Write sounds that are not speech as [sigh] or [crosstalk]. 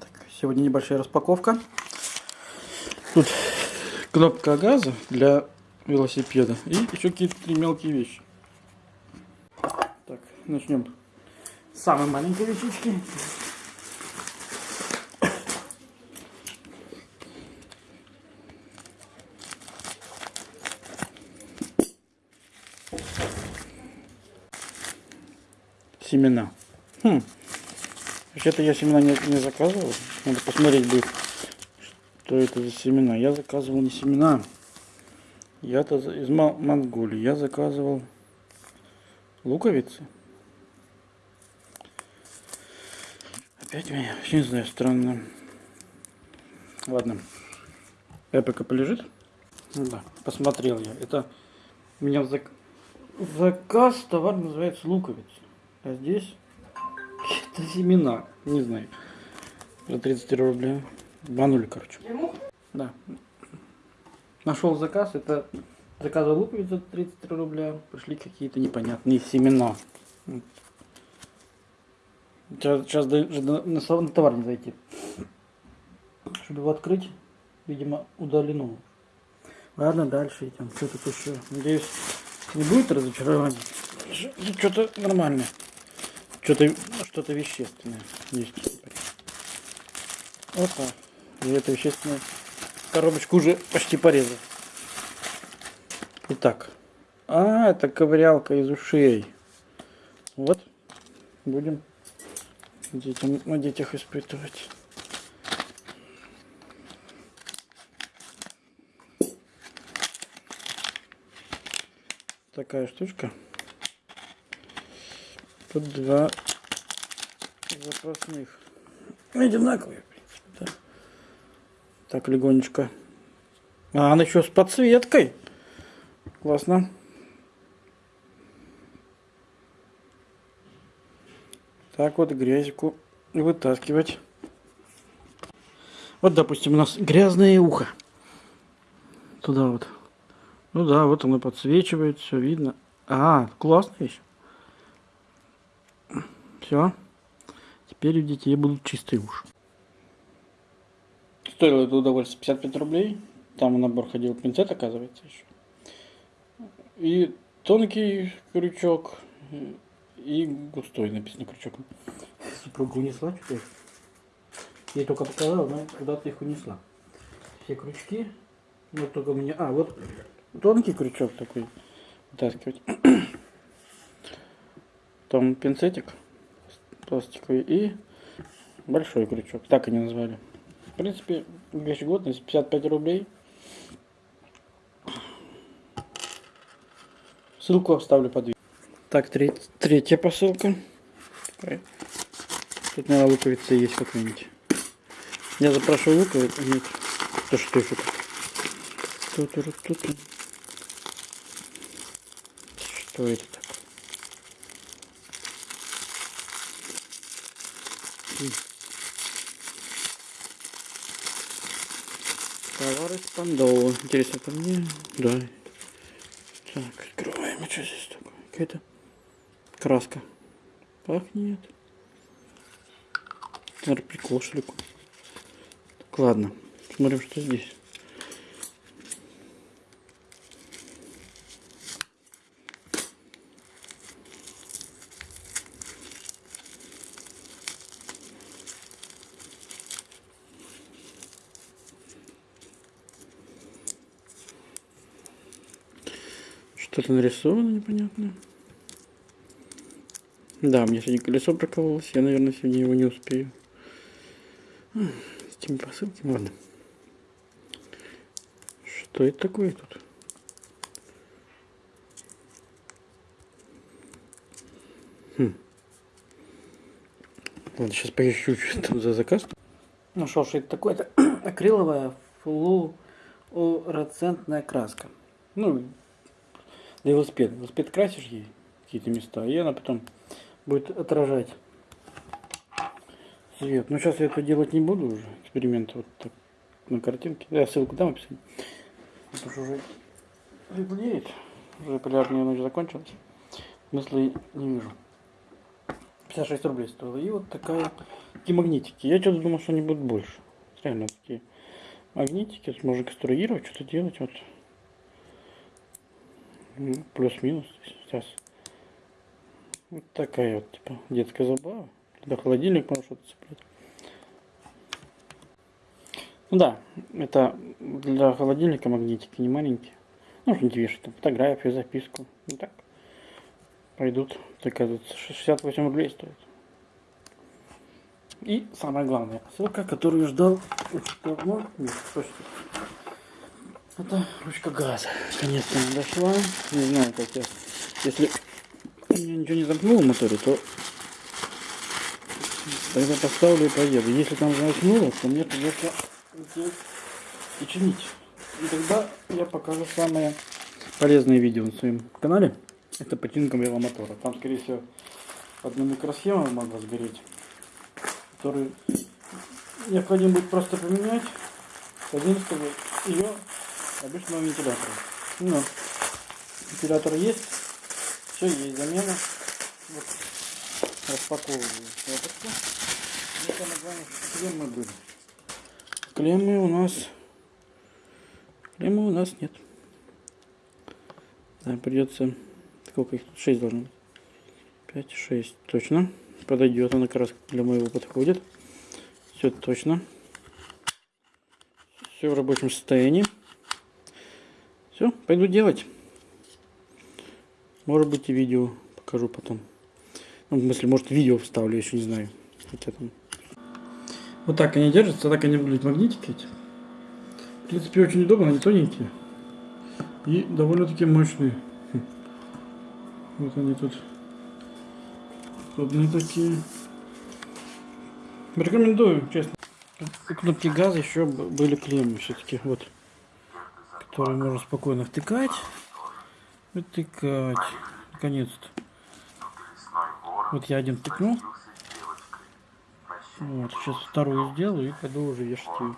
Так, сегодня небольшая распаковка. Тут кнопка газа для велосипеда и еще какие-то три мелкие вещи. Так, начнем с самой маленькой вещички. Семена. Хм. Вообще-то я семена не, не заказывал. Надо посмотреть будет, что это за семена. Я заказывал не семена. Я-то из Мо- Монголии. Я заказывал луковицы. Опять меня, вообще не знаю, странно. Ладно. Я пока полежит. Ну да, посмотрел я. Это у меня зак- заказ товар называется луковица. А здесь это семена. Не знаю. За 33 рубля. Банули, короче. Да. Нашел заказ. Это заказывал луковиц за 33 рубля. Пришли какие-то непонятные семена. Сейчас, сейчас на, на товар не зайти. Чтобы его открыть, видимо, удалено. Ладно, дальше идем. Что тут еще? Надеюсь, не будет разочарования. Что-то нормальное. Что-то что-то вещественное есть. Опа. И это вещественное. Коробочку уже почти порезал. Итак. А, это ковырялка из ушей. Вот. Будем детям, на детях испытывать. Такая штучка. Тут два запасных. Одинаковые, в принципе, да. Так, легонечко. А, она еще с подсветкой. Классно. Так вот грязику вытаскивать. Вот, допустим, у нас грязное ухо. Туда вот. Ну да, вот оно подсвечивает, все видно. А, классно еще. Все. Теперь у детей будут чистые уши. Стоило это удовольствие 55 рублей. Там набор ходил пинцет, оказывается, еще. И тонкий крючок, и густой написано крючок. Супруга унесла что-то. Я ей только показала, она куда-то их унесла. Все крючки. Вот только у меня... А, вот тонкий крючок такой вытаскивать. Там пинцетик пластиковый и большой крючок. Так они назвали. В принципе, вещь годность 55 рублей. Ссылку оставлю под видео. Так, треть- третья посылка. Тут, наверное, луковица есть какая-нибудь. Я запрашиваю луковицу. Нет. То что это? Тут, тут, тут. Что это такое? Товар из Пандова. Интересно, это мне? Да. Так, открываем. А что здесь такое? Какая-то краска. Пахнет. Наверное, прикол, что. Так, ладно. Смотрим, что здесь. Что-то нарисовано непонятно. Да, мне сегодня колесо прокололось. Я, наверное, сегодня его не успею. С этими посылками, ладно. Что это такое тут? Хм. Ладно, сейчас поищу, [laughs] что там за заказ. Нашел, что это такое. Это [clears throat] акриловая флуоресцентная краска. Ну, для велосипеда. Велосипед красишь ей какие-то места, и она потом будет отражать свет. Но сейчас я это делать не буду уже. Эксперимент вот так на картинке. Я ссылку дам в описании. Потому что уже светлеет. Уже полярная ночь закончилась. Смысла не вижу. 56 рублей стоило. И вот такая, такие магнитики. Я что-то думал, что они будут больше. Реально такие магнитики. Можно конструировать, что-то делать. Вот. Ну, Плюс-минус. Сейчас. Вот такая вот, типа, детская забава. Для холодильник можно что-то цеплять. Ну да, это для холодильника магнитики не маленькие. Ну, что-нибудь вешать, там, фотографию, записку. Ну так. Пойдут. Такая тут 68 рублей стоит. И самое главное, посылка, которую ждал очень давно. Нет, Это ручка газа. Наконец-то она дошла. Не знаю, как я... Если я ничего не замкнул в моторе, то тогда поставлю и поеду. Если там замкнуло, то мне придется и чинить. И тогда я покажу самое полезное видео на своем канале. Это починка веломотора. Там, скорее всего, одна микросхема могла сгореть, которую необходимо будет просто поменять с 11 ее обычного вентилятора. Ну, вентилятор есть, все есть замена. Вот, распаковываю шапочку. Самое главное, клеммы были. Клеммы у нас... Клеммы у нас нет. Да, придется... Сколько их тут? 6 должно быть. 5, 6. Точно. Подойдет. Она как раз для моего подходит. Все точно. Все в рабочем состоянии. Все, пойду делать. Может быть и видео покажу потом. Ну, в смысле, может видео вставлю, еще не знаю. Хотя там... Вот так они держатся, так они выглядят магнитики эти. В принципе, очень удобно, они тоненькие. И довольно-таки мощные. Хм. Вот они тут. Удобные такие. Рекомендую, честно. Кнопки газа еще были клеммы все-таки, вот. Которые можно спокойно втыкать. Втыкать. Наконец-то. Вот я один втыкнул. Вот, сейчас вторую сделаю и пойду уже вешать ее.